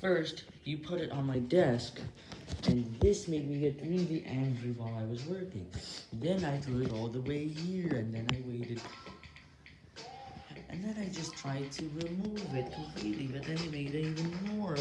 First, you put it on my desk, and this made me get really angry while I was working. Then I threw it all the way here, and then I waited. And then I just tried to remove it completely, but then it made it even more.